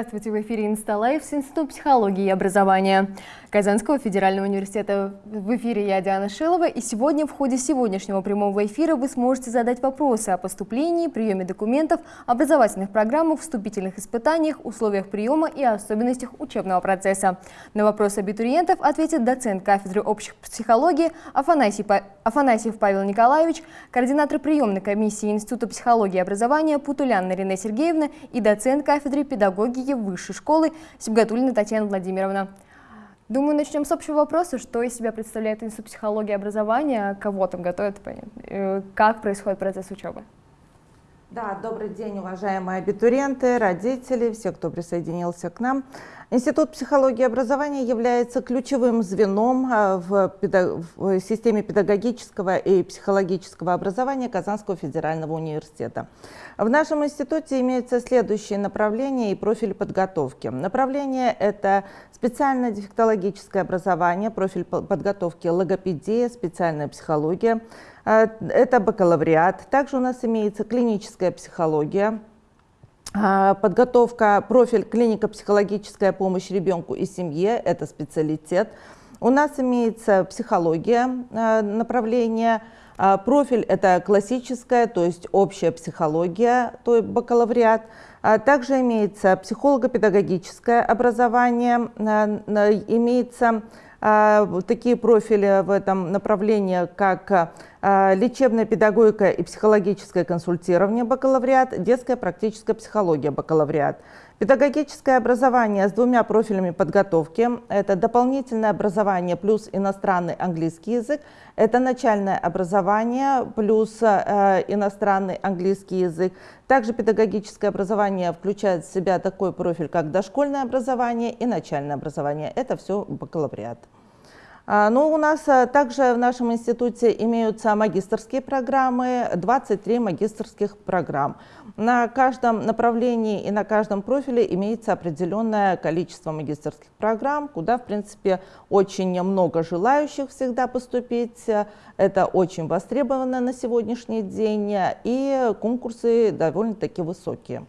Здравствуйте, в эфире Инсталайв с Института психологии и образования Казанского федерального университета. В эфире я, Диана Шилова, и сегодня в ходе сегодняшнего прямого эфира вы сможете задать вопросы о поступлении, приеме документов, образовательных программах, вступительных испытаниях, условиях приема и особенностях учебного процесса. На вопросы абитуриентов ответит доцент кафедры общей психологии Афанасий, Афанасьев Павел Николаевич, координатор приемной комиссии Института психологии и образования Путулян Ирина Сергеевна и доцент кафедры педагогики педагогики высшей школы Сибгатулина Татьяна Владимировна. Думаю, начнем с общего вопроса, что из себя представляет Институт психологии и образования, кого там готовят, э, как происходит процесс учебы. Да, добрый день, уважаемые абитуриенты, родители, все, кто присоединился к нам. Институт психологии и образования является ключевым звеном а, в, в системе педагогического и психологического образования Казанского федерального университета. В нашем институте имеются следующие направления и профили подготовки. Направление – это специальное дефектологическое образование, профиль подготовки логопедия, специальная психология, а, это бакалавриат. Также у нас имеется клиническая психология, а, подготовка, профиль клинико-психологическая помощь ребенку и семье, это специалитет. У нас имеется психология, а, направление, профиль это классическая, то есть общая психология, то есть бакалавриат. Также имеется психолого-педагогическое образование, имеется такие профили в этом направлении, как а, лечебная педагогика и психологическое консультирование бакалавриат, детская практическая психология бакалавриат. Педагогическое образование с двумя профилями подготовки – это дополнительное образование плюс иностранный английский язык, это начальное образование плюс э, иностранный английский язык. Также педагогическое образование включает в себя такой профиль, как дошкольное образование и начальное образование. Это все бакалавриат. А, Но ну, у нас а, также в нашем институте имеются магистрские программы, 23 магистрских программ. На каждом направлении и на каждом профиле имеется определенное количество магистрских программ, куда, в принципе, очень много желающих всегда поступить. Это очень востребовано на сегодняшний день, и конкурсы довольно-таки высокие.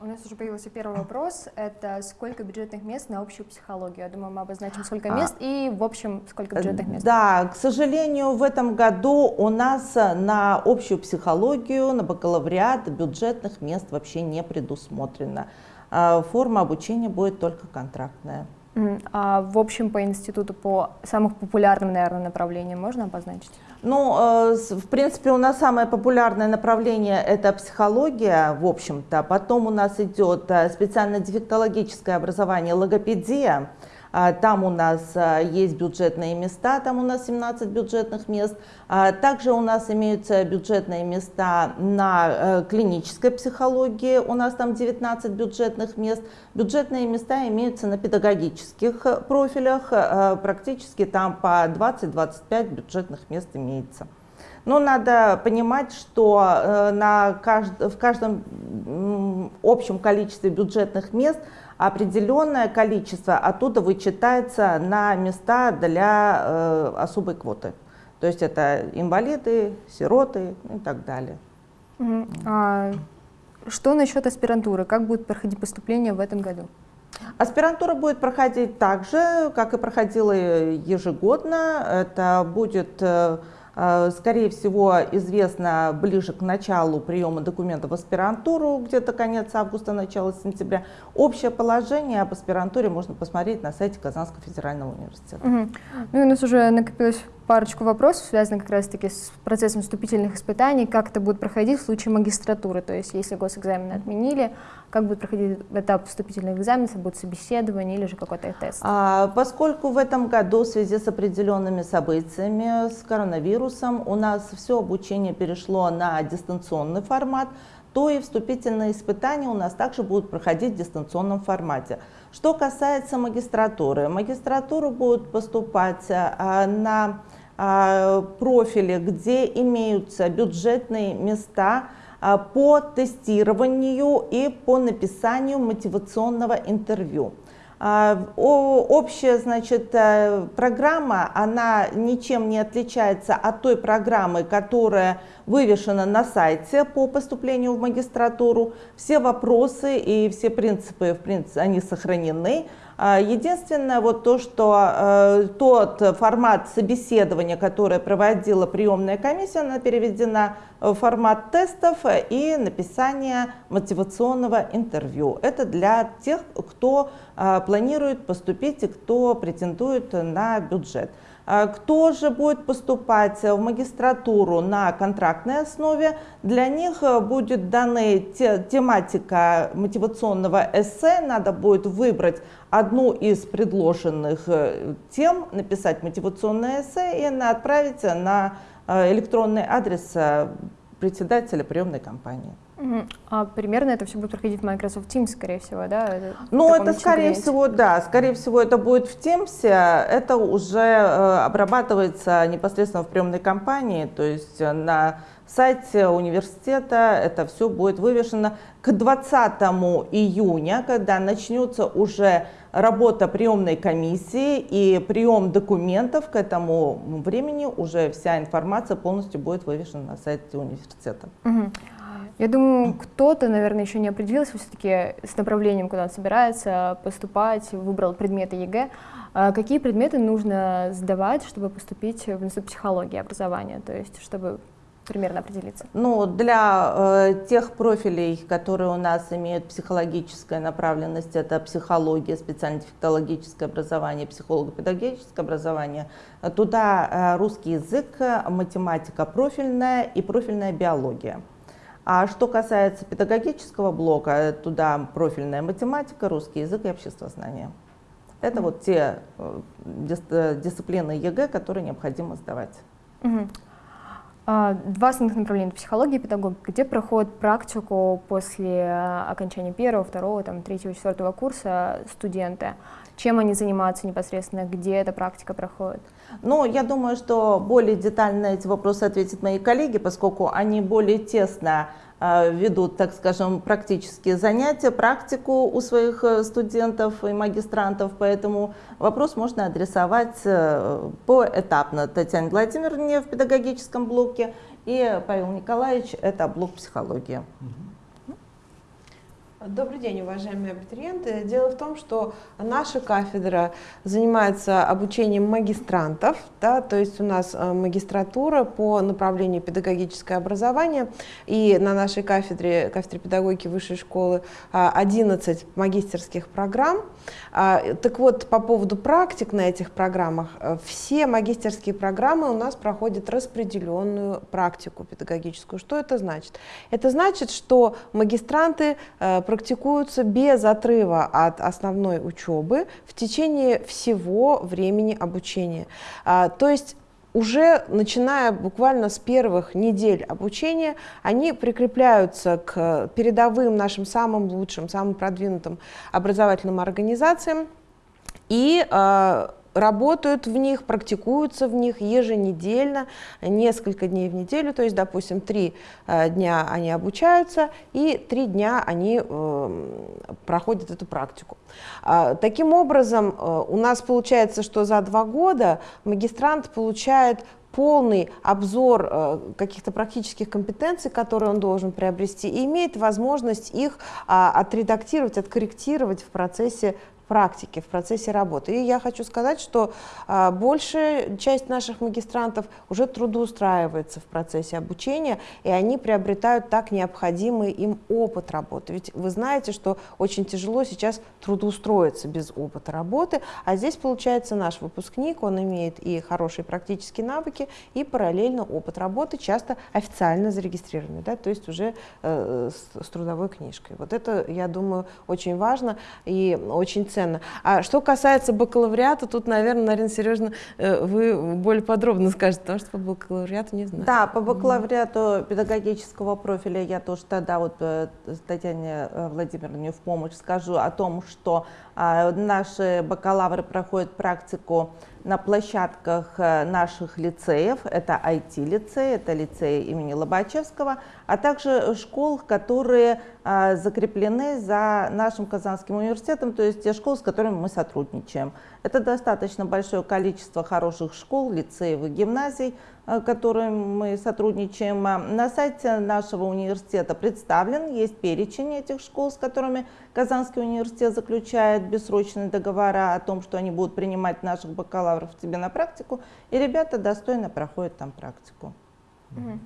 У нас уже появился первый вопрос. Это сколько бюджетных мест на общую психологию? Я думаю, мы обозначим, сколько а. мест и, в общем, сколько бюджетных мест. Да, к сожалению, в этом году у нас на общую психологию, на бакалавриат бюджетных мест вообще не предусмотрено. А, форма обучения будет только контрактная. А в общем по институту по самым популярным, наверное, направлениям можно обозначить? Ну, э, в принципе, у нас самое популярное направление – это психология, в общем-то. Потом у нас идет э, специально-дефектологическое образование, логопедия. А, там у нас а, есть бюджетные места, там у нас 17 бюджетных мест. А, также у нас имеются бюджетные места на э, клинической психологии, у нас там 19 бюджетных мест. Бюджетные места имеются на педагогических э, профилях, э, практически там по 20-25 бюджетных мест имеется. Но надо понимать, что на кажд... в каждом общем количестве бюджетных мест определенное количество оттуда вычитается на места для э, особой квоты. То есть это инвалиды, сироты и так далее. А что насчет аспирантуры? Как будет проходить поступление в этом году? Аспирантура будет проходить так же, как и проходила ежегодно. Это будет Э, скорее всего, известно ближе к началу приема документов в аспирантуру, где-то конец августа, начало сентября. Общее положение об аспирантуре можно посмотреть на сайте Казанского федерального университета. Угу. Ну и у нас уже накопилось парочку вопросов, связанных как раз-таки с процессом вступительных испытаний, как это будет проходить в случае магистратуры, то есть если госэкзамены отменили, как будет проходить этап вступительных экзаменов, будет собеседование или же какой-то тест? А, поскольку в этом году в связи с определенными событиями, с коронавирусом, у нас все обучение перешло на дистанционный формат, то и вступительные испытания у нас также будут проходить в дистанционном формате. Что касается магистратуры, магистратуру будут поступать а, на профили, где имеются бюджетные места а, по тестированию и по написанию мотивационного интервью. А, общая значит, э, программа, она ничем не отличается от той программы, которая вывешена на сайте по поступлению в магистратуру. Все вопросы и все принципы, в принципе, они сохранены. А, единственное, вот то, что э, тот формат собеседования, который проводила приемная комиссия, она переведена в формат тестов и написания мотивационного интервью. Это для тех, кто э, планирует поступить и кто претендует на бюджет. А кто же будет поступать в магистратуру на контрактной основе? Для них э, будет дана тематика мотивационного эссе. Надо будет выбрать одну из предложенных э, тем, написать мотивационное эссе и отправить на э, электронный адрес председателя приемной компании. А примерно это все будет проходить в Microsoft Teams, скорее всего, да? Ну, это скорее кабинете. всего, да, скорее всего это будет в Teams, это уже э, обрабатывается непосредственно в приемной компании, то есть э, на сайте университета это все будет вывешено к 20 июня, когда начнется уже работа приемной комиссии и прием документов, к этому времени уже вся информация полностью будет вывешена на сайте университета. Угу. Я думаю, кто-то, наверное, еще не определился все-таки с направлением, куда он собирается поступать, выбрал предметы ЕГЭ. А какие предметы нужно сдавать, чтобы поступить в институт психологии образования, то есть чтобы примерно определиться? Ну, для э, тех профилей, которые у нас имеют психологическая направленность, это психология, специально-дефектологическое образование, психолого-педагогическое образование, туда э, русский язык, математика профильная и профильная биология. А что касается педагогического блока, туда профильная математика, русский язык и обществознание. Это вот те э, э, дисциплины ЕГЭ, которые необходимо сдавать. Угу. Два основных направления – психология и педагогика. Где проходит практику после э, окончания первого, второго, там, третьего, четвертого курса студенты? Чем они занимаются непосредственно, где эта практика проходит? Ну, я думаю, что более детально на эти вопросы ответят мои коллеги, поскольку они более тесно ведут, так скажем, практические занятия, практику у своих э, студентов и магистрантов, поэтому вопрос можно адресовать э, поэтапно Татьяне Владимировне в педагогическом блоке. И Павел Николаевич, это блок психологии. Добрый день, уважаемые абитуриенты. Дело в том, что наша кафедра занимается обучением магистрантов, да, то есть у нас э, магистратура по направлению педагогическое образование, и на нашей кафедре, кафедре педагогики высшей школы 11 магистерских программ. А, так вот, по поводу практик на этих программах, э, все магистерские программы у нас проходят распределенную практику педагогическую. Что это значит? Это значит, что магистранты э, практикуются без отрыва от основной учебы в течение всего времени обучения. А, то есть уже начиная буквально с первых недель обучения, они прикрепляются к передовым нашим самым лучшим, самым продвинутым образовательным организациям. И э, работают в них, практикуются в них еженедельно, несколько дней в неделю, то есть, допустим, три э, дня они обучаются и три дня они э, проходят эту практику. Э, таким образом, э, у нас получается, что за два года магистрант получает полный обзор каких-то практических компетенций, которые он должен приобрести, и имеет возможность их а, отредактировать, откорректировать в процессе практики, в процессе работы. И я хочу сказать, что а, большая часть наших магистрантов уже трудоустраивается в процессе обучения, и они приобретают так необходимый им опыт работы. Ведь вы знаете, что очень тяжело сейчас трудоустроиться без опыта работы, а здесь получается наш выпускник, он имеет и хорошие практические навыки, и параллельно опыт работы, часто официально зарегистрированный, да, то есть уже э, с, с трудовой книжкой. Вот это, я думаю, очень важно и очень ценно ценно. А что касается бакалавриата, тут, наверное, Нарина Сережна, э, вы более подробно скажете, потому что по бакалавриату не знаю. Да, по бакалавриату педагогического профиля я тоже тогда вот э, Татьяне э, Владимировне в помощь скажу о том, что а, наши бакалавры проходят практику на площадках э, наших лицеев, это IT-лицей, это лицей имени Лобачевского, а также школ, которые а, закреплены за нашим Казанским университетом, то есть те школы, школ, с которыми мы сотрудничаем. Это достаточно большое количество хороших школ, лицеев и гимназий, э, которыми мы сотрудничаем. На сайте нашего университета представлен, есть перечень этих школ, с которыми Казанский университет заключает бессрочные договора о том, что они будут принимать наших бакалавров к себе на практику, и ребята достойно проходят там практику. Ну,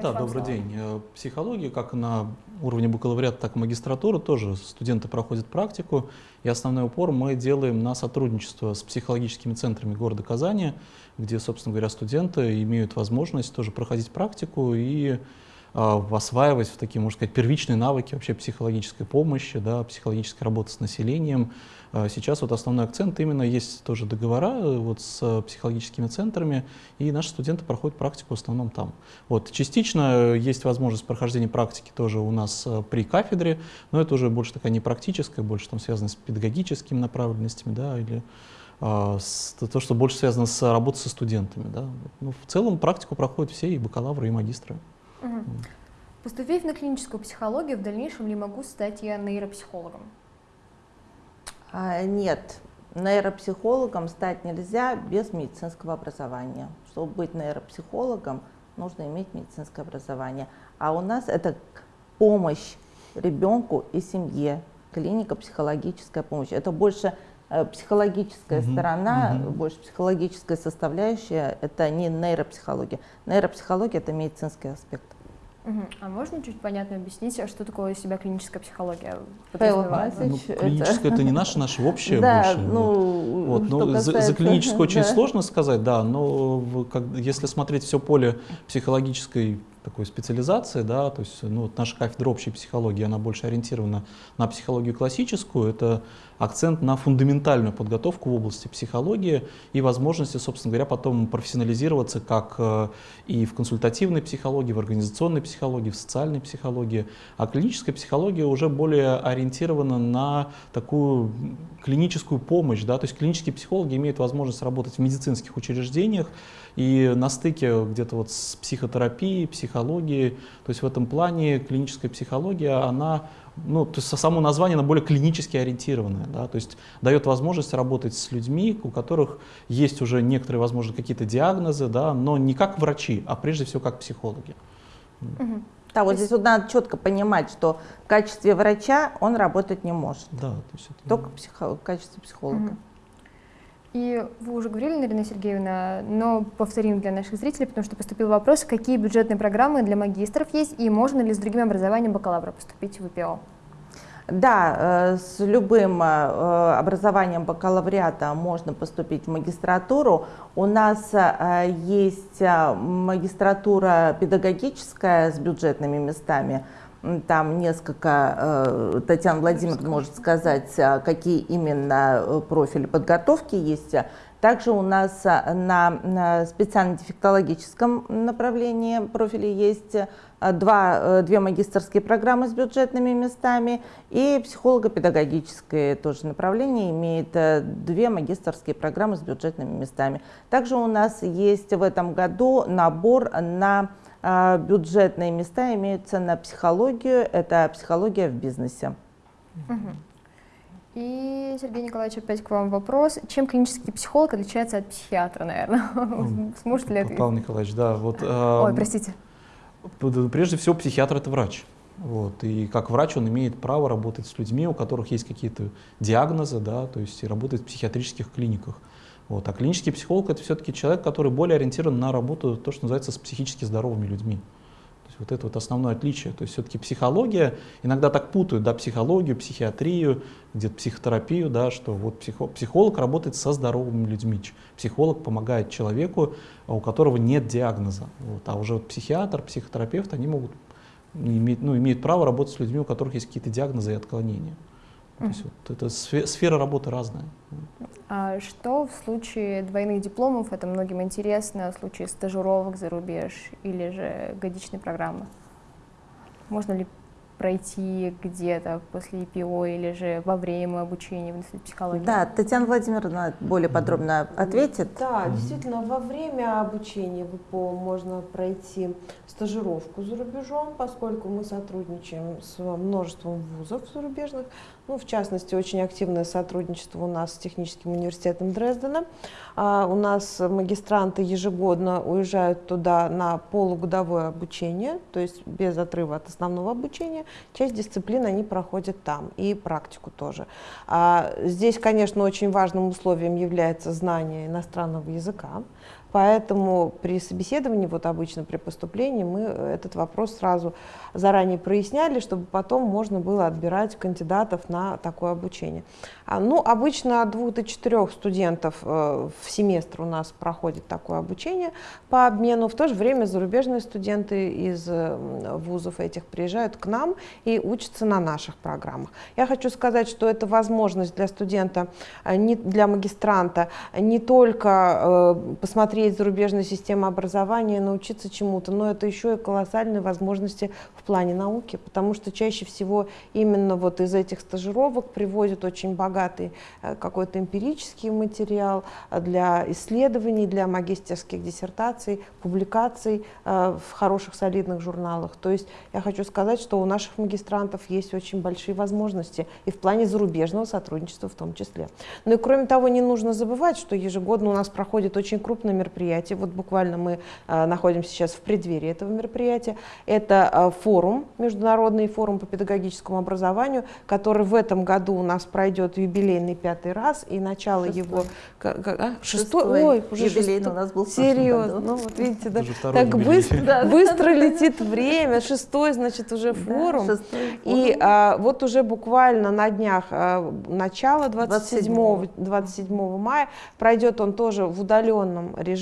да, добрый день. Э, психология, как на уровне бакалавриата, так и магистратуры, тоже студенты проходят практику. И основной упор мы делаем на сотрудничество с психологическими центрами города Казани, где, собственно говоря, студенты имеют возможность тоже проходить практику и а, осваивать в такие, можно сказать, первичные навыки вообще психологической помощи, да, психологической работы с населением. А, сейчас вот основной акцент именно есть тоже договора э, вот с психологическими центрами, и наши студенты проходят практику в основном там. Вот, частично есть возможность прохождения практики тоже у нас э, при кафедре, но это уже больше такая не практическая, больше там связано с педагогическими направленностями, да, или то, что больше связано с работой со студентами. Да. Ну, в целом практику проходят все, и бакалавры, и магистры. Угу. Поступив на клиническую психологию, в дальнейшем ли могу стать я нейропсихологом? А, нет, нейропсихологом стать нельзя без медицинского образования. Чтобы быть нейропсихологом, нужно иметь медицинское образование. А у нас это помощь ребенку и семье, клиника психологическая помощь. Это больше психологическая угу, сторона, угу. больше психологическая составляющая, это не нейропсихология. Нейропсихология – это медицинский аспект. Угу. А можно чуть понятно объяснить, а что такое из себя клиническая психология? Павел ну, клиническая это не наша, наша общая да, больше. Ну, вот. Ну, касается, за, за клиническую очень да. сложно сказать, да, но как, если смотреть все поле психологической такой специализации, да, то есть ну, вот наша кафедра общей психологии, она больше ориентирована на психологию классическую, это акцент на фундаментальную подготовку в области психологии и возможности, собственно говоря, потом профессионализироваться как э, и в консультативной психологии, в организационной психологии, в социальной психологии. А клиническая психология уже более ориентирована на такую клиническую помощь, да, то есть клинические психологи имеют возможность работать в медицинских учреждениях и на стыке где-то вот с психотерапией, психологией, то есть в этом плане клиническая психология, она ну, то есть само название, оно более клинически ориентированное, да, то есть дает возможность работать с людьми, у которых есть уже некоторые, возможно, какие-то диагнозы, да, но не как врачи, а прежде всего как психологи. Угу. Да, вот здесь вот надо четко понимать, что в качестве врача он работать не может. Да, то есть это... Только психо... в качестве психолога. Угу. И вы уже говорили, Нарина Сергеевна, но повторим для наших зрителей, потому что поступил вопрос, какие бюджетные программы для магистров есть и можно ли с другим образованием бакалавра поступить в ВПО? Да, э, с любым э, образованием бакалавриата можно поступить в магистратуру. У нас э, есть магистратура педагогическая с бюджетными местами – там несколько, э, Татьяна Владимировна может сказать, а, какие именно э, профили подготовки есть. Также у нас э, на специально-дефектологическом направлении профиле есть два, две магистрские программы с бюджетными местами и психолого-педагогическое тоже направление имеет две магистрские программы с бюджетными местами. Также у нас есть в этом году набор на бюджетные места имеются на психологию, это психология в бизнесе. И, Сергей Николаевич, опять к вам вопрос. Чем клинический психолог отличается от психиатра, наверное? Сможет ли ответить? Павел Николаевич, да. Вот, Ой, простите. Прежде всего, психиатр – это врач. Вот, и как врач он имеет право работать с людьми, у которых есть какие-то диагнозы, да, то есть и работать в психиатрических клиниках. Вот. А клинический психолог это все-таки человек, который более ориентирован на работу, то, что называется, с психически здоровыми людьми. То есть вот это вот основное отличие. То есть все-таки психология, иногда так путают, да, психологию, психиатрию, где-то психотерапию, да, что вот психо, психолог работает со здоровыми людьми. Психолог помогает человеку, у которого нет диагноза. Вот. А уже вот психиатр, психотерапевт, они могут иметь, ну, имеют право работать с людьми, у которых есть какие-то диагнозы и отклонения. То есть вот это сфера работы разная. А что в случае двойных дипломов, это многим интересно, в случае стажировок за рубеж или же годичной программы? Можно ли пройти где-то после ИПО или же во время обучения в Институте психологии? Да, Татьяна Владимировна более подробно ответит. Да, действительно, во время обучения в ИПО можно пройти стажировку за рубежом, поскольку мы сотрудничаем с множеством вузов зарубежных. Ну, в частности, очень активное сотрудничество у нас с Техническим университетом Дрездена. А, у нас магистранты ежегодно уезжают туда на полугодовое обучение, то есть без отрыва от основного обучения. Часть дисциплин они проходят там и практику тоже. А, здесь, конечно, очень важным условием является знание иностранного языка. Поэтому при собеседовании, вот обычно при поступлении, мы этот вопрос сразу заранее проясняли, чтобы потом можно было отбирать кандидатов на такое обучение. А, ну, обычно от двух до четырех студентов э, в семестр у нас проходит такое обучение по обмену. В то же время зарубежные студенты из э, вузов этих приезжают к нам и учатся на наших программах. Я хочу сказать, что это возможность для студента, э, для магистранта не только посмотреть зарубежную систему образования, научиться чему-то, но это еще и колоссальные возможности в плане науки, потому что чаще всего именно вот из этих стажировок приводят очень богатый э, какой-то эмпирический материал э, для исследований, для магистерских диссертаций, публикаций э, в хороших солидных журналах. То есть я хочу сказать, что у наших магистрантов есть очень большие возможности и в плане зарубежного сотрудничества в том числе. Ну и кроме того, не нужно забывать, что ежегодно у нас проходит очень крупное мероприятие. Вот буквально мы находимся сейчас в преддверии этого мероприятия. Это форум форум, международный форум по педагогическому образованию, который в этом году у нас пройдет юбилейный пятый раз, и начало шестой. его... А? Шестой? шестой? Ой, уже юбилейный шестой. у нас был Серьезно, ну вот видите, да, так быстро, да, быстро летит время, шестой, значит, уже форум. Да, шестой форум. И а, вот уже буквально на днях, а, начало 27, 27 мая, пройдет он тоже в удаленном режиме,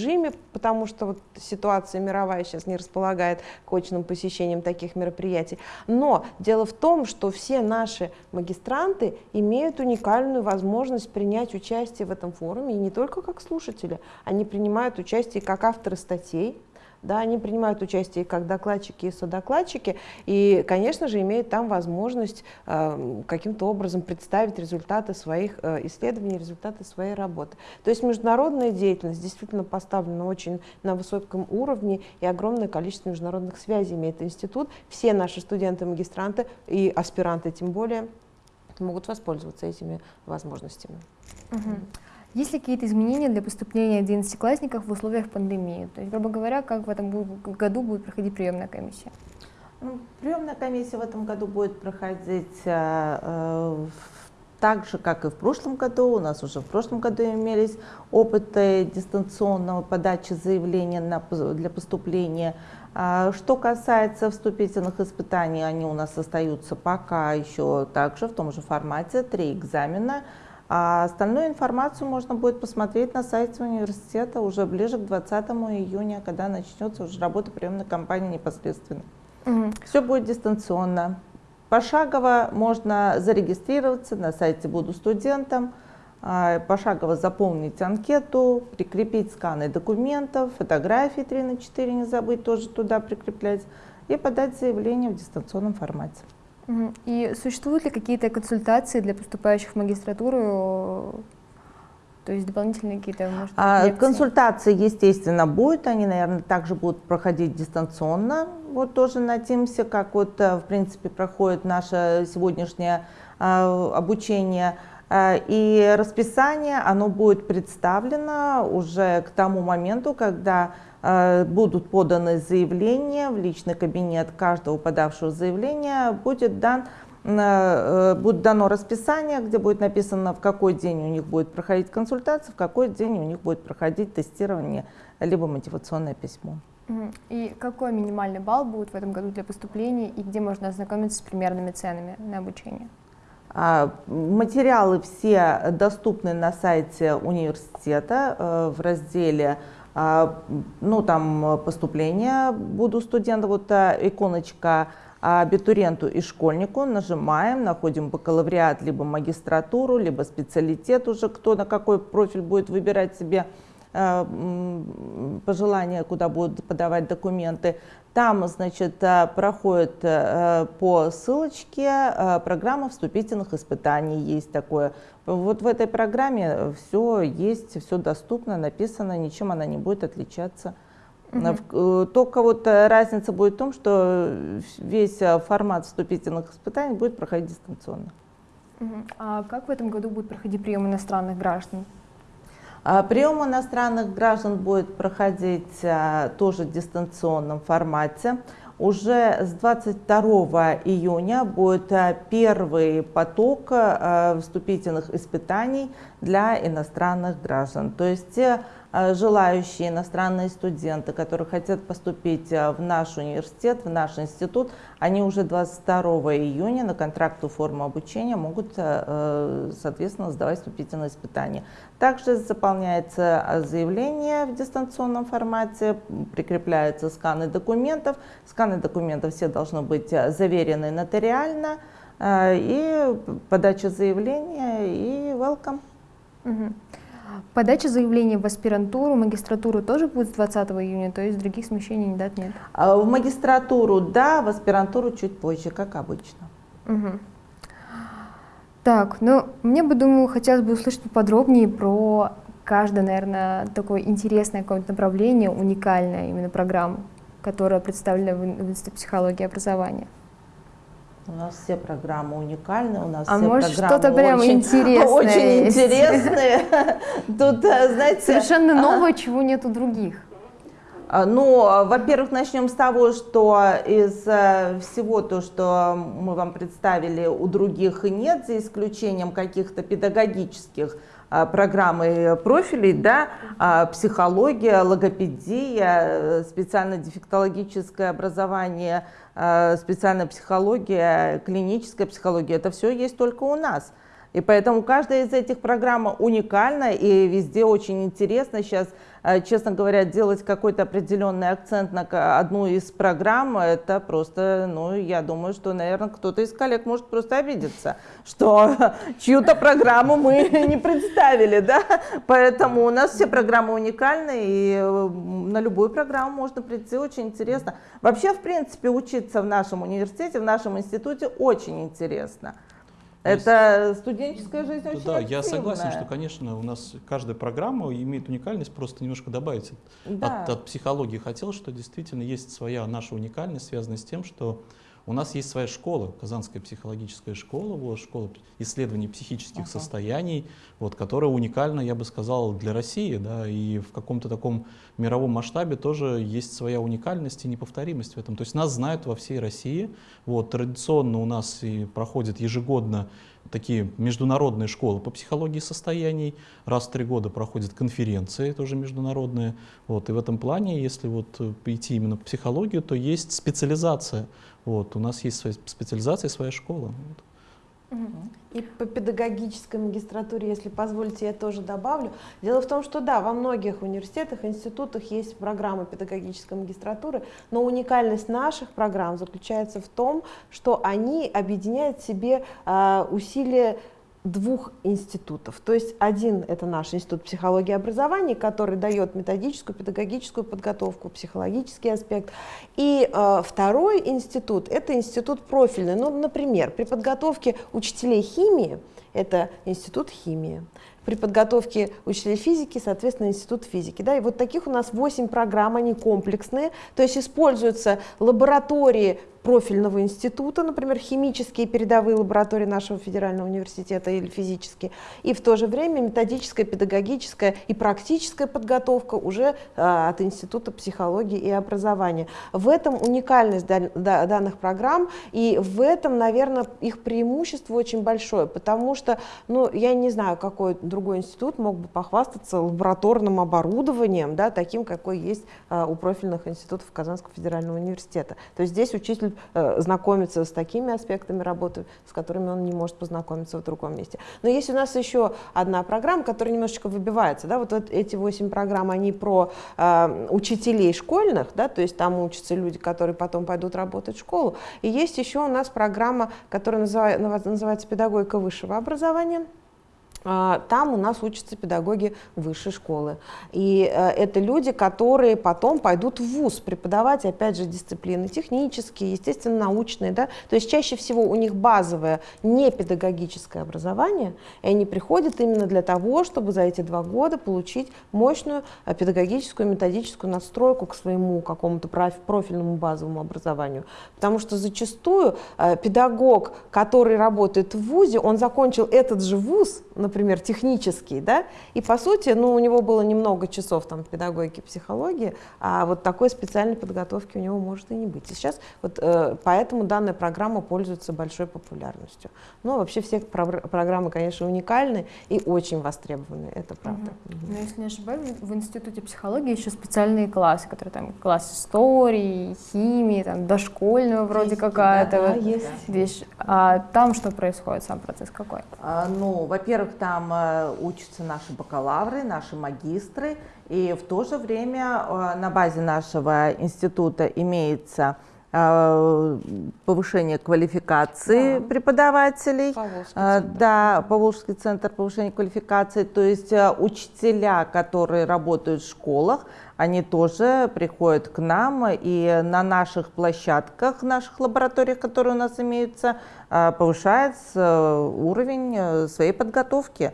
потому что вот ситуация мировая сейчас не располагает к очным посещениям таких мероприятий. Но дело в том, что все наши магистранты имеют уникальную возможность принять участие в этом форуме, и не только как слушатели, они принимают участие как авторы статей, да, они принимают участие как докладчики и содокладчики, и, конечно же, имеют там возможность э, каким-то образом представить результаты своих э, исследований, результаты своей работы. То есть международная деятельность действительно поставлена очень на высоком уровне, и огромное количество международных связей имеет институт. Все наши студенты, магистранты и аспиранты тем более могут воспользоваться этими возможностями. Угу. Есть ли какие-то изменения для поступления одиннадцатиклассников в условиях пандемии? То есть, грубо говоря, как в этом году будет проходить приемная комиссия? Ну, приемная комиссия в этом году будет проходить э, э, так же, как и в прошлом году. У нас уже в прошлом году имелись опыты дистанционного подачи заявления на, для поступления. А, что касается вступительных испытаний, они у нас остаются пока еще также в том же формате, три экзамена – а остальную информацию можно будет посмотреть на сайте университета уже ближе к 20 июня, когда начнется уже работа приемной кампании непосредственно. Угу. Все будет дистанционно. Пошагово можно зарегистрироваться на сайте «Буду студентом», а, пошагово заполнить анкету, прикрепить сканы документов, фотографии 3 на 4 не забыть тоже туда прикреплять и подать заявление в дистанционном формате. И существуют ли какие-то консультации для поступающих в магистратуру? То есть дополнительные какие-то, может, а, Консультации, естественно, будут. Они, наверное, также будут проходить дистанционно. Вот тоже на Teams, как вот, э, в принципе, проходит наше сегодняшнее а, обучение. А, и расписание, оно будет представлено уже к тому моменту, когда Э, будут поданы заявления в личный кабинет каждого подавшего заявления, будет дан э, э, будет дано расписание, где будет написано, в какой день у них будет проходить консультация, в какой день у них будет проходить тестирование, либо мотивационное письмо. И какой минимальный балл будет в этом году для поступления и где можно ознакомиться с примерными ценами на обучение? А, материалы все доступны на сайте университета в разделе ну, там поступление буду студента, вот иконочка абитуриенту и школьнику, нажимаем, находим бакалавриат, либо магистратуру, либо специалитет уже, кто на какой профиль будет выбирать себе а, пожелания, куда будут подавать документы. Там, значит, проходит по ссылочке программа вступительных испытаний, есть такое. Вот в этой программе все есть, все доступно, написано, ничем она не будет отличаться. Угу. Только вот разница будет в том, что весь формат вступительных испытаний будет проходить дистанционно. А как в этом году будет проходить прием иностранных граждан? А, прием иностранных граждан будет проходить а, тоже в дистанционном формате. Уже с 22 июня будет а, первый поток вступительных испытаний для иностранных граждан. То есть те Э, желающие иностранные студенты, которые хотят поступить э, в наш университет, в наш институт, они уже 22 июня на контракту форму обучения могут, э, соответственно, сдавать вступительные испытания. Также заполняется заявление в дистанционном формате, прикрепляются сканы документов. Сканы документов все должны быть заверены нотариально. И подача заявления, и welcome. Угу. Подача заявления в аспирантуру, магистратуру тоже будет с 20 июня, то есть других смещений не дат нет? А в магистратуру да, в аспирантуру чуть позже, как обычно. Угу. Так, ну, мне бы, думаю, хотелось бы услышать поподробнее про каждое, наверное, такое интересное какое-то направление, уникальное именно программу, которая представлена в Институте психологии и образования. У нас все программы уникальны, у нас а все может программы прям очень, интересное очень интересные. Тут, э, знаете, совершенно новое, чего нет у других. А, ну, во-первых, начнем с того, что из э, всего то, что мы вам представили, у других нет, за исключением каких-то педагогических а, программы профилей, да, а, психология, логопедия, э, специально-дефектологическое образование, а, специальная психология, клиническая психология, это все есть только у нас. И поэтому каждая из этих программ уникальна и везде очень интересно. Сейчас, э, честно говоря, делать какой-то определенный акцент на одну из программ, это просто, ну, я думаю, что, наверное, кто-то из коллег может просто обидеться, что чью-то программу мы не представили, да. Поэтому у нас все программы уникальны, и э, на любую программу можно прийти, очень интересно. Вообще, в принципе, учиться в нашем университете, в нашем институте очень интересно. Это студенческая жизнь очень Да, активная. я согласен, что, конечно, у нас каждая программа имеет уникальность, просто немножко добавить да. от, от психологии хотел, что действительно есть своя наша уникальность, связанная с тем, что у нас есть своя школа, Казанская психологическая школа, вот, школа исследований психических ага. состояний, вот, которая уникальна, я бы сказал, для России, да, и в каком-то таком мировом масштабе тоже есть своя уникальность и неповторимость в этом. То есть нас знают во всей России. Вот, традиционно у нас и проходят ежегодно такие международные школы по психологии состояний. Раз в три года проходят конференции, тоже международные. Вот, и в этом плане, если вот идти именно по психологию, то есть специализация. Вот, у нас есть своя специализация, своя школа. Вот. И по педагогической магистратуре, если позволите, я тоже добавлю. Дело в том, что да, во многих университетах, институтах есть программы педагогической магистратуры, но уникальность наших программ заключается в том, что они объединяют в себе э, усилия двух институтов. То есть один – это наш институт психологии и образования, который дает методическую, педагогическую подготовку, психологический аспект. И э, второй институт – это институт профильный. Ну, например, при подготовке учителей химии – это институт химии. При подготовке учителей физики, соответственно, институт физики. Да? И вот таких у нас 8 программ, они комплексные. То есть используются лаборатории профильного института, например, химические передовые лаборатории нашего федерального университета или физические, и в то же время методическая, педагогическая и практическая подготовка уже а, от Института психологии и образования. В этом уникальность данных программ, и в этом, наверное, их преимущество очень большое, потому что, ну, я не знаю, какой другой институт мог бы похвастаться лабораторным оборудованием, да, таким, какой есть а, у профильных институтов Казанского федерального университета. То есть здесь учитель э, знакомиться с такими аспектами работы, с которыми он не может познакомиться в другом месте. Но есть у нас еще одна программа, которая немножечко выбивается. Да? Вот, вот эти восемь программ, они про э, учителей школьных, да? то есть там учатся люди, которые потом пойдут работать в школу. И есть еще у нас программа, которая называется, называется «Педагогика высшего образования». А, там у нас учатся педагоги высшей школы. И э, это люди, которые потом пойдут в ВУЗ преподавать, опять же, дисциплины технические, естественно, научные. Да? То есть чаще всего у них базовое не педагогическое образование, и они приходят именно для того, чтобы за эти два года получить мощную э, педагогическую методическую надстройку к своему какому-то профильному базовому образованию. Потому что зачастую э, педагог, который работает в ВУЗе, он закончил этот же ВУЗ, например, технический, да, и по сути, ну, у него было немного часов там педагогики, психологии, а вот такой специальной подготовки у него может и не быть. И сейчас вот э, поэтому данная программа пользуется большой популярностью. Но вообще все про программы, конечно, уникальны и очень востребованы, это правда. Угу. Но если не ошибаюсь, в Институте психологии еще специальные классы, которые там класс истории, химии, там дошкольного вроде какая-то да, вот есть. вещь. А там что происходит, сам процесс какой? А, ну, во-первых, там э, учатся наши бакалавры, наши магистры, и в то же время э, на базе нашего института имеется э, повышение квалификации да. преподавателей. Поволжский центр. Да, Поволжский центр повышения квалификации. То есть учителя, которые работают в школах, они тоже приходят к нам, и на наших площадках, наших лабораториях, которые у нас имеются, а, повышается уровень э, своей подготовки.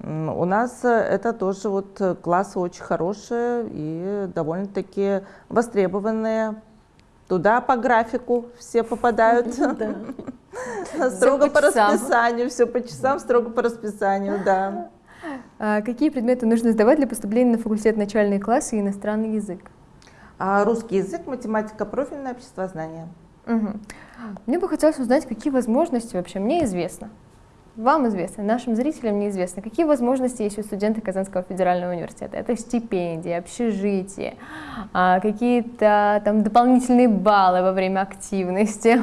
У нас э, это тоже вот классы очень хорошие и довольно-таки востребованные. Туда по графику все попадают. Строго по расписанию, все по часам, строго по расписанию, да. А какие предметы нужно сдавать для поступления на факультет начальные классы и иностранный язык? А, русский язык, математика, профильное обществознание. Угу. Мне бы хотелось узнать, какие возможности вообще мне известно. Вам известно, нашим зрителям неизвестно, какие возможности есть у студента Казанского федерального университета. Это стипендии, общежитие, а, какие-то там дополнительные баллы во время активности.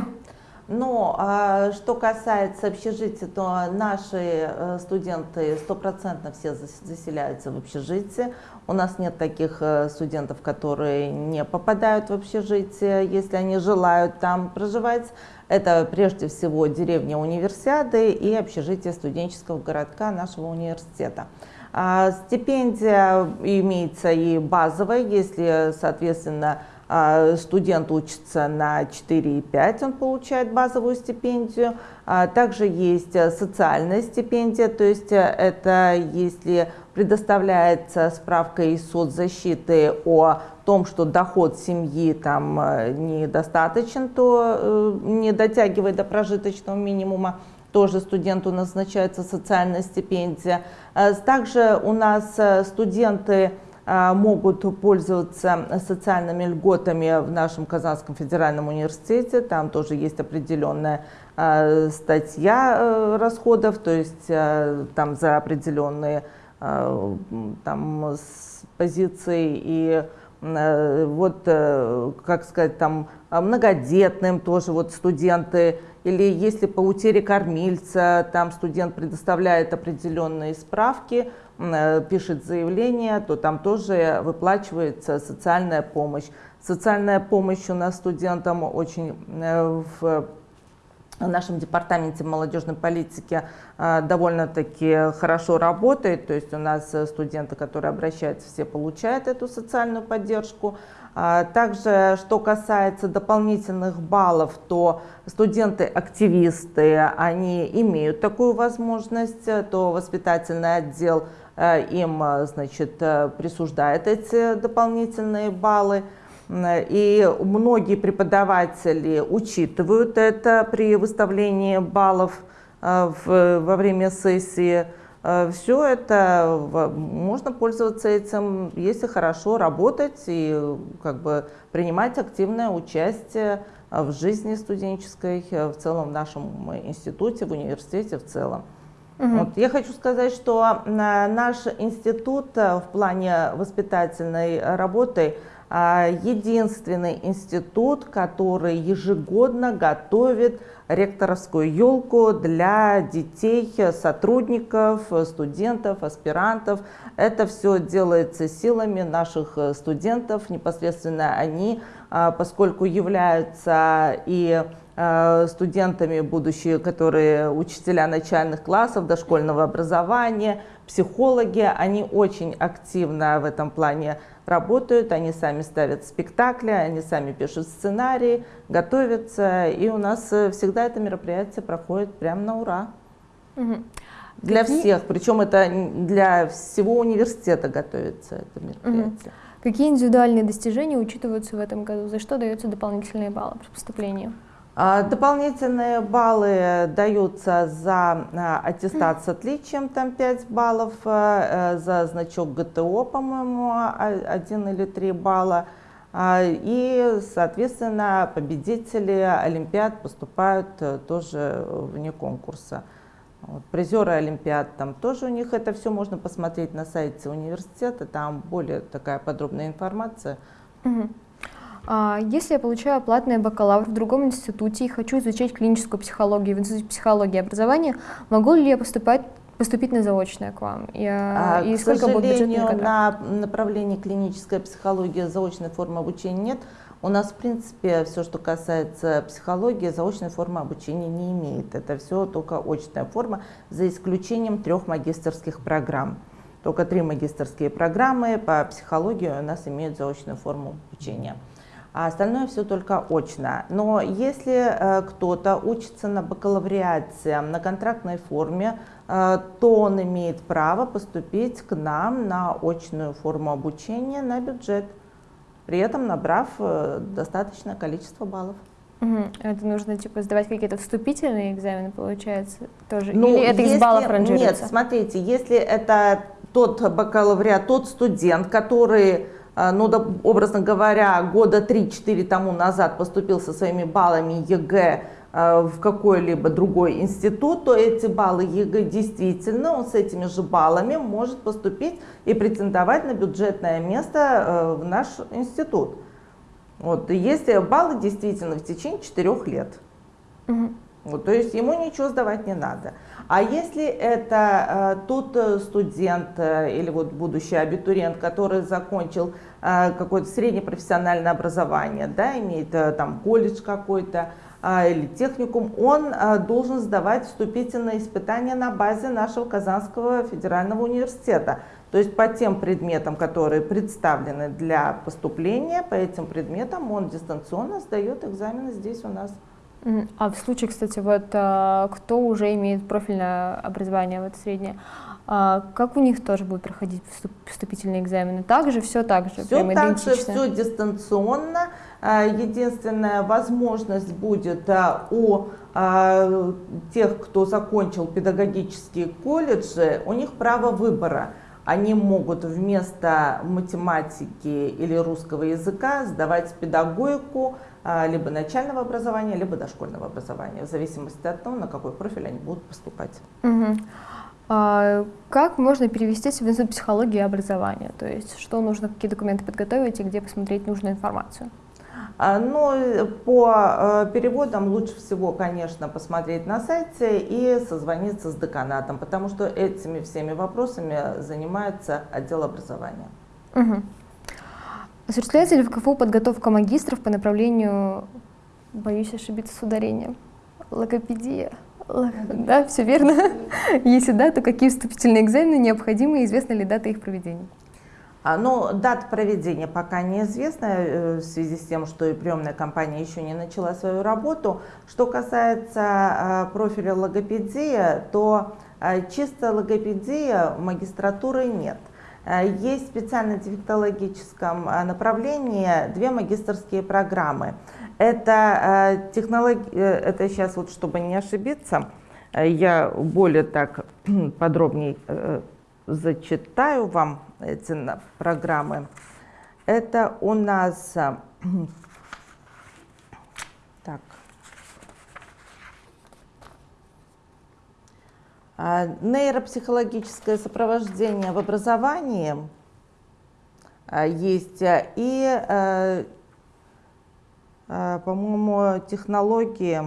Но а, что касается общежития, то наши э, студенты стопроцентно все заселяются в общежитие. У нас нет таких э, студентов, которые не попадают в общежитие, если они желают там проживать. Это прежде всего деревня универсиады и общежитие студенческого городка нашего университета. А, стипендия имеется и базовая, если, соответственно, студент учится на 4,5, он получает базовую стипендию. А, также есть э, социальная стипендия, то есть э, это если предоставляется справка из соцзащиты о том, что доход семьи там э, недостаточен, то не дотягивает до прожиточного минимума, тоже студенту назначается социальная стипендия. Также у нас студенты а, могут пользоваться социальными льготами в нашем Казанском федеральном университете. Там тоже есть определенная а, статья э, расходов, то есть э, там за определенные э, там, позиции и вот, как сказать, там многодетным тоже вот студенты, или если по утере кормильца, там студент предоставляет определенные справки, пишет заявление, то там тоже выплачивается социальная помощь. Социальная помощь у нас студентам очень э, в нашем департаменте молодежной политики э, довольно-таки хорошо работает. То есть у нас студенты, которые обращаются, все получают эту социальную поддержку. А также, что касается дополнительных баллов, то студенты-активисты, они имеют такую возможность, то воспитательный отдел – Э, им э, значит, э, присуждает эти дополнительные баллы. И многие преподаватели учитывают это при выставлении баллов в, во время сессии. Все это можно пользоваться этим, если хорошо работать и как бы принимать активное участие в жизни студенческой, в целом в нашем институте, в университете в целом. Угу. Вот. Я хочу сказать, что наш институт э, в плане воспитательной работы э, единственный институт, который ежегодно готовит ректорскую елку для детей, сотрудников, студентов, аспирантов. Это все делается силами наших студентов, непосредственно они, э, поскольку являются и э, студентами, будущие, которые учителя начальных классов, дошкольного образования, психологи, они очень активно в этом плане работают, они сами ставят спектакли, они сами пишут сценарии, готовятся, и у нас всегда это мероприятие проходит прямо на ура. Угу. Для Какие... всех, причем это для всего университета готовится это мероприятие. Угу. Какие индивидуальные достижения учитываются в этом году? За что даются дополнительные баллы при поступлении? А, дополнительные баллы даются за а, аттестат с отличием, там 5 баллов, а, э, за значок ГТО, по-моему, 1 или 3 балла. И, соответственно, победители Олимпиад поступают э, тоже вне конкурса. Вот, призеры Олимпиад, там тоже у них это все можно посмотреть на сайте университета, там более такая подробная информация. Угу. А если я получаю платный бакалавр в другом институте и хочу изучать клиническую психологию в институте психологии и образования, могу ли я поступать поступить на заочное к вам? И, а, и к сколько будет на направлении клиническая психология заочной формы обучения нет. У нас, в принципе, все, что касается психологии, заочной формы обучения не имеет. Это все только очная форма, за исключением трех магистрских программ. Только три магистрские программы по психологии у нас имеют заочную форму обучения. А остальное все только очно. Но если э, кто-то учится на бакалавриате на контрактной форме, э, то он имеет право поступить к нам на очную форму обучения на бюджет при этом набрав э, достаточное количество баллов. Угу. Это нужно типа сдавать какие-то вступительные экзамены, получается, тоже? Ну, Или это если, из баллов ранжируется? Нет, смотрите, если это тот бакалавриат, тот студент, который ну, да, образно говоря, года 3-4 тому назад поступил со своими баллами ЕГЭ Э, в какой-либо другой институт, то эти баллы ЕГЭ действительно, он с этими же баллами может поступить и претендовать на бюджетное место э, в наш институт. Вот, если баллы действительно в течение четырех лет. Угу. Вот, то есть ему ничего сдавать не надо. А если это э, тот студент э, или вот будущий абитуриент, который закончил э, какое-то среднепрофессиональное образование, да, имеет э, там колледж какой-то, а, или техникум, он а, должен сдавать вступительные испытания на базе нашего Казанского федерального университета. То есть по тем предметам, которые представлены для поступления, по этим предметам он дистанционно сдает экзамены здесь у нас. А в случае, кстати, вот а, кто уже имеет профильное образование, вот среднее, как у них тоже будут проходить вступительные экзамены? Также все так же? Все так же, все дистанционно. А, единственная возможность будет а, у а, тех, кто закончил педагогические колледжи, у них право выбора. Они могут вместо математики или русского языка сдавать педагогику либо начального образования, либо дошкольного образования, в зависимости от того, на какой профиль они будут поступать. Угу. А, как можно перевестись в институт психологии и образования? То есть что нужно, какие документы подготовить и где посмотреть нужную информацию? А, Но ну, по э, переводам лучше всего, конечно, посмотреть на сайте и созвониться с деканатом, потому что этими всеми вопросами занимается отдел образования. Угу. Осуществляется ли в КФУ подготовка магистров по направлению, боюсь ошибиться с ударением, логопедия? Да, все верно. Если да, то какие вступительные экзамены необходимы и известна ли дата их проведения? А, ну, дата проведения пока неизвестна э, в связи с тем, что и приемная компания еще не начала свою работу. Что касается а, профиля логопедия, то а, чисто логопедия магистратуры нет. Есть в специально-дефектологическом направлении две магистрские программы. Это. Э, это сейчас, вот, чтобы не ошибиться, я более так подробнее э, зачитаю вам эти программы. Это у нас так, а, нейропсихологическое сопровождение в образовании а, есть и, а, по-моему, технологии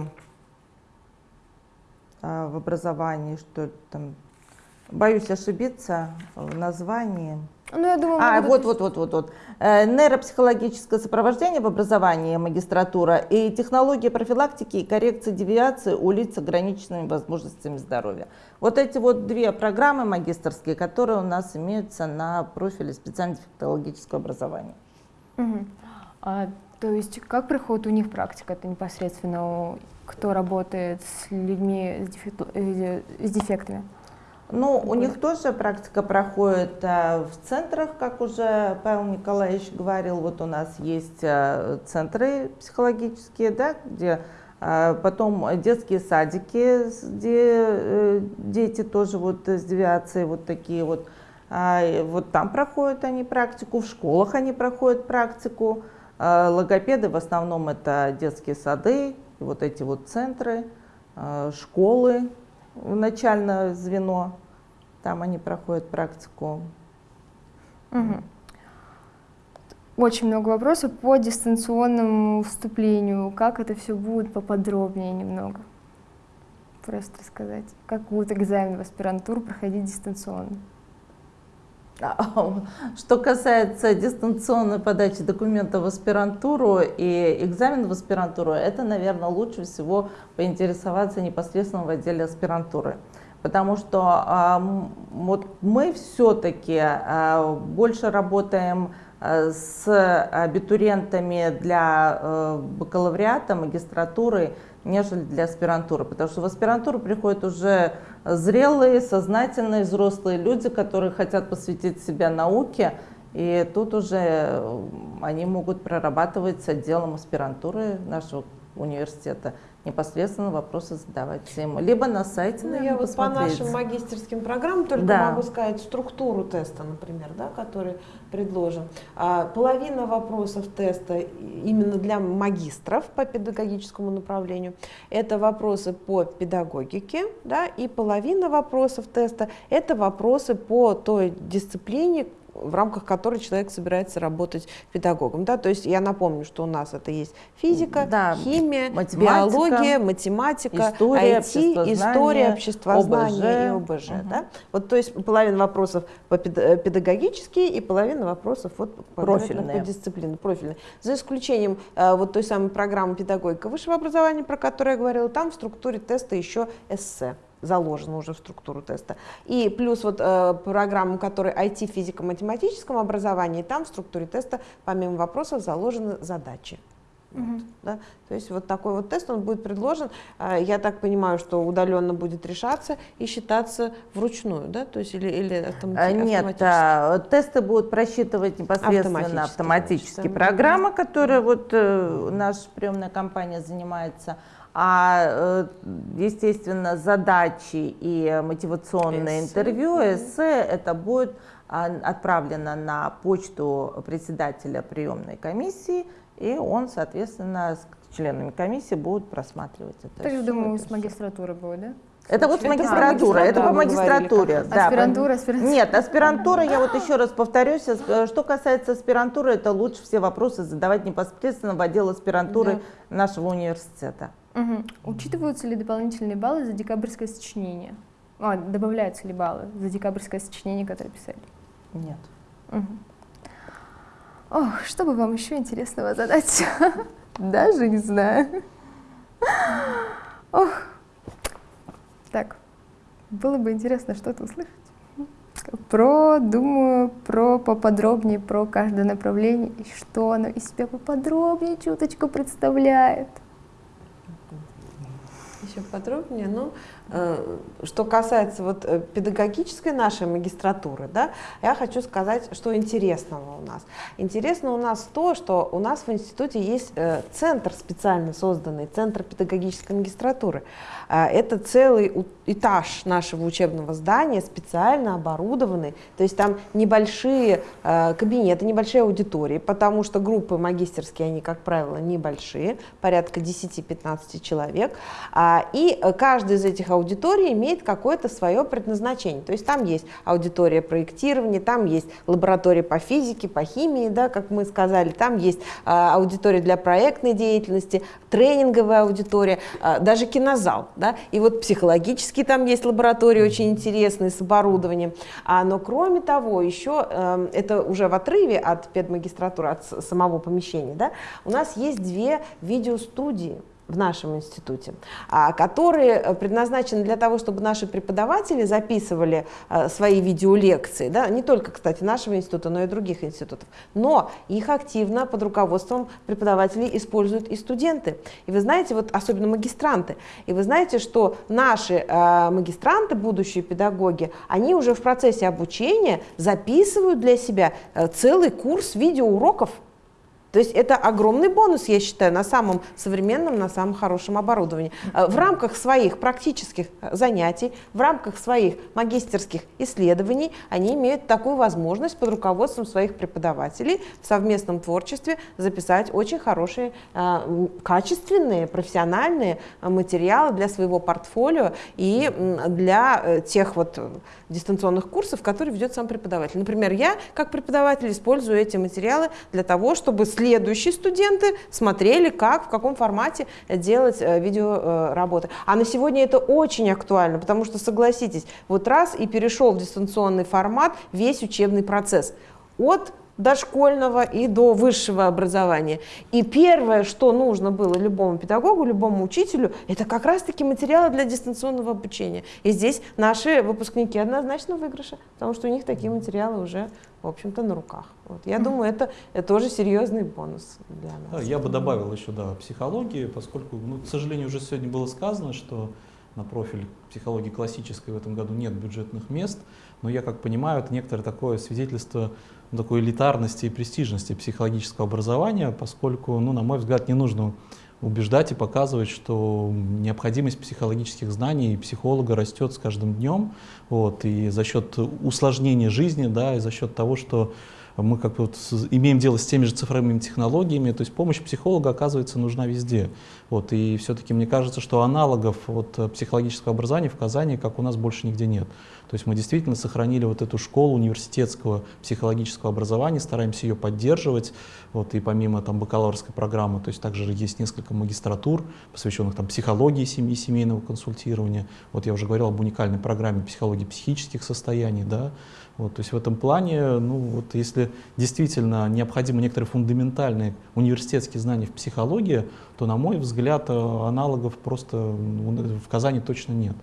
в образовании, что там Боюсь ошибиться в названии. Ну, я думаю, а, вот, вот, вот, вот, вот. Э, нейропсихологическое сопровождение в образовании магистратура и технология профилактики и коррекции девиации у лиц с ограниченными возможностями здоровья. Вот эти вот две программы магистрские, которые у нас имеются на профиле специально-технологического образования. Угу. А, то есть как проходит у них практика? Это непосредственно кто работает с людьми с, э, дефектами? Ну, у них тоже практика проходит а, в центрах, как уже Павел Николаевич говорил. Вот у нас есть а, центры психологические, да, где а, потом детские садики, где э, дети тоже вот с девиацией вот такие вот. Вот там проходят они практику, в школах они проходят практику. Логопеды в основном это детские сады, вот эти вот центры, школы, начальное звено, там они проходят практику. Угу. Очень много вопросов по дистанционному вступлению. Как это все будет поподробнее немного? Просто рассказать. Как будет экзамен в аспирантуру проходить дистанционно? А, что касается дистанционной подачи документов в аспирантуру и экзамен в аспирантуру, это, наверное, лучше всего поинтересоваться непосредственно в отделе аспирантуры. Потому что вот мы все-таки а, больше работаем а, с абитуриентами для бакалавриата, магистратуры, нежели для аспирантуры. Потому что в аспирантуру приходят уже зрелые, сознательные, взрослые люди, которые хотят посвятить себя науке. И тут уже э, они могут прорабатывать с отделом аспирантуры нашего университета непосредственно вопросы задавать ему. Либо на сайте, ну, Я вот по нашим магистерским программам только да. могу сказать структуру теста, например, да, который предложен. А, половина вопросов теста именно для магистров по педагогическому направлению. Это вопросы по педагогике, да, и половина вопросов теста это вопросы по той дисциплине, в рамках которой человек собирается работать педагогом. Да? То есть я напомню, что у нас это есть физика, да, химия, биология, математика, история, IT, история, обществознание ОБЖ. и ОБЖ. Угу. Да? Вот, то есть половина вопросов по педагогические и половина вопросов вот, профильные. по дисциплине, профильные. За исключением э, вот той самой программы педагогика высшего образования, про которую я говорила, там в структуре теста еще эссе заложено уже в структуру теста. И плюс вот э, программу, которая IT физико-математическом образовании, там в структуре теста помимо вопросов заложены задачи. Вот, да? То есть вот такой вот тест, он будет предложен, э, я так понимаю, что удаленно будет решаться и считаться вручную, да, то есть или, или автомати Нет, а, тесты будут просчитывать непосредственно автоматически, автоматически. программа, которая вот э, наша приемная компания занимается, а, э, естественно, задачи и мотивационное эссе. интервью, эссе, это будет а, отправлено на почту председателя приемной комиссии, и он, соответственно, с членами комиссии будет просматривать это. Так, я думаю, с магистратуры будет, да? Это вот магистратура, это по магистратуре. Да, аспирантура, аспирантура. Нет, аспирантура, я вот еще раз повторюсь, э, что касается аспирантуры, это лучше все вопросы задавать непосредственно в отдел аспирантуры да. нашего университета. Угу. Учитываются ли дополнительные баллы за декабрьское сочинение? А, добавляются ли баллы за декабрьское сочинение, которое писали? Нет. Угу. Ох, что бы вам еще интересного задать? Даже не знаю. Ох. Так, было бы интересно что-то услышать. Про, думаю, про поподробнее, про каждое направление, и что оно из себя поподробнее чуточку представляет еще подробнее. Э, что касается вот э, педагогической нашей магистратуры, да, я хочу сказать, что интересного у нас. Интересно у нас то, что у нас в институте есть э, центр специально созданный, центр педагогической магистратуры. Это целый этаж нашего учебного здания, специально оборудованный, то есть там небольшие кабинеты, небольшие аудитории, потому что группы магистерские, они, как правило, небольшие, порядка 10-15 человек, а И каждая из этих аудиторий имеет какое-то свое предназначение. То есть там есть аудитория проектирования, там есть лаборатория по физике, по химии, да, как мы сказали, там есть аудитория для проектной деятельности, тренинговая аудитория, даже кинозал. Да? И вот психологически там есть лаборатории очень интересные с оборудованием. А, но кроме того, еще э, это уже в отрыве от педмагистратуры, от самого помещения, да, у нас есть две видеостудии в нашем институте, а, которые э, предназначены для того, чтобы наши преподаватели записывали э, свои видеолекции, да, не только, кстати, нашего института, но и других институтов, но их активно под руководством преподавателей используют и студенты. И вы знаете, вот особенно магистранты, и вы знаете, что наши э, магистранты, будущие педагоги, они уже в процессе обучения записывают для себя целый курс видеоуроков, то есть это огромный бонус, я считаю, на самом современном, на самом хорошем оборудовании. Э, в рамках своих практических э, занятий, в рамках своих магистерских исследований они имеют такую возможность под руководством своих преподавателей в совместном творчестве записать очень хорошие, э, качественные, профессиональные материалы для своего портфолио и для тех вот дистанционных курсов, которые ведет сам преподаватель. Например, я как преподаватель использую эти материалы для того, чтобы следующие студенты смотрели, как, в каком формате делать э, видеоработы. А на сегодня это очень актуально, потому что, согласитесь, вот раз и перешел в дистанционный формат весь учебный процесс. От дошкольного и до высшего образования. И первое, что нужно было любому педагогу, любому учителю, это как раз-таки материалы для дистанционного обучения. И здесь наши выпускники однозначно выигрыши, потому что у них такие материалы уже, в общем-то, на руках. Вот. Я думаю, это, это тоже серьезный бонус для нас. Я бы добавил еще, да, психологии, поскольку, ну, к сожалению, уже сегодня было сказано, что на профиль психологии классической в этом году нет бюджетных мест, но я как понимаю, это некоторое такое свидетельство такой элитарности и престижности психологического образования, поскольку, ну, на мой взгляд, не нужно убеждать и показывать, что необходимость психологических знаний психолога растет с каждым днем, вот, и за счет усложнения жизни, да, и за счет того, что мы как вот имеем дело с теми же цифровыми технологиями, то есть помощь психолога, оказывается, нужна везде. Вот, и все-таки мне кажется, что аналогов вот, психологического образования в Казани, как у нас, больше нигде нет. То есть мы действительно сохранили вот эту школу университетского психологического образования, стараемся ее поддерживать. Вот, и помимо там, бакалаврской программы, то есть также есть несколько магистратур, посвященных там, психологии семьи, семейного консультирования. Вот я уже говорил об уникальной программе психологии психических состояний. Да? Вот, то есть в этом плане, ну, вот, если действительно необходимы некоторые фундаментальные университетские знания в психологии, то, на мой взгляд, аналогов просто в Казани точно нет.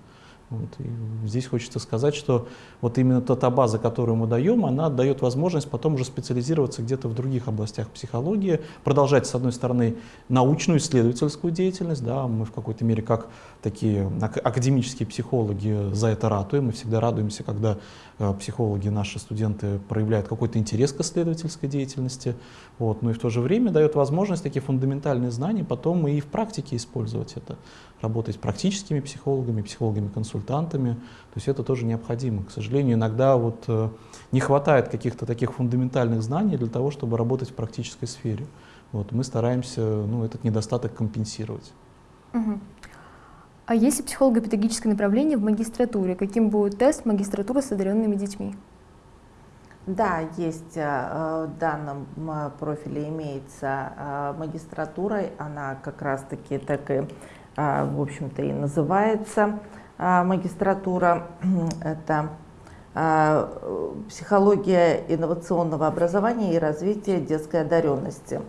Вот, и здесь хочется сказать, что вот именно та, та база, которую мы даем, она дает возможность потом уже специализироваться где-то в других областях психологии, продолжать, с одной стороны, научную исследовательскую деятельность, да, мы в какой-то мере как такие академические психологи за это ратуем, мы всегда радуемся, когда психологи, наши студенты проявляют какой-то интерес к исследовательской деятельности, вот, но и в то же время дает возможность такие фундаментальные знания потом и в практике использовать это работать практическими психологами, психологами-консультантами. То есть это тоже необходимо. К сожалению, иногда вот э, не хватает каких-то таких фундаментальных знаний для того, чтобы работать в практической сфере. Вот, мы стараемся ну, этот недостаток компенсировать. Угу. А если психолого-педагогическое направление в магистратуре, каким будет тест магистратуры с одаренными детьми? Да, есть э, в данном профиле имеется магистратура, она как раз-таки так и в общем-то, и называется магистратура. Это психология инновационного образования и развития детской одаренности.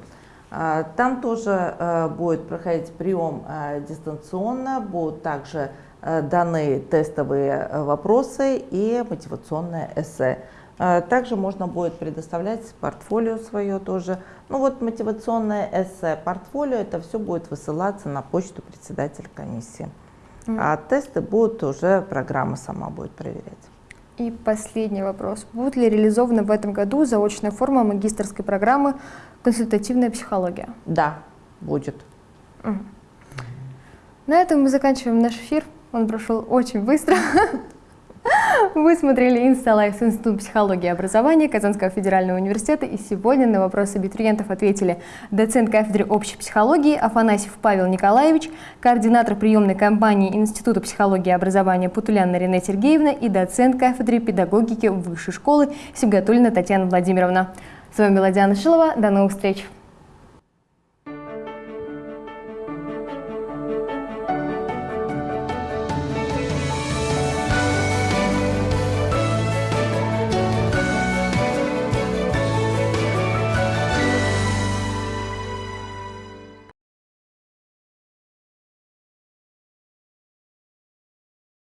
Там тоже будет проходить прием дистанционно, будут также даны тестовые вопросы и мотивационное эссе. Также можно будет предоставлять портфолио свое тоже ну вот мотивационное эссе, портфолио, это все будет высылаться на почту председателя комиссии. Mm. А тесты будут уже, программа сама будет проверять. И последний вопрос. Будет ли реализована в этом году заочная форма магистрской программы «Консультативная психология»? Да, будет. На этом мы заканчиваем наш эфир. Он прошел очень быстро. Вы смотрели «Инсталайф» с Института психологии и образования Казанского федерального университета. И сегодня на вопросы абитуриентов ответили доцент кафедры общей психологии Афанасьев Павел Николаевич, координатор приемной кампании Института психологии и образования Путуляна Рене Сергеевна и доцент кафедры педагогики Высшей школы Сибгатулина Татьяна Владимировна. С вами была Диана Шилова. До новых встреч!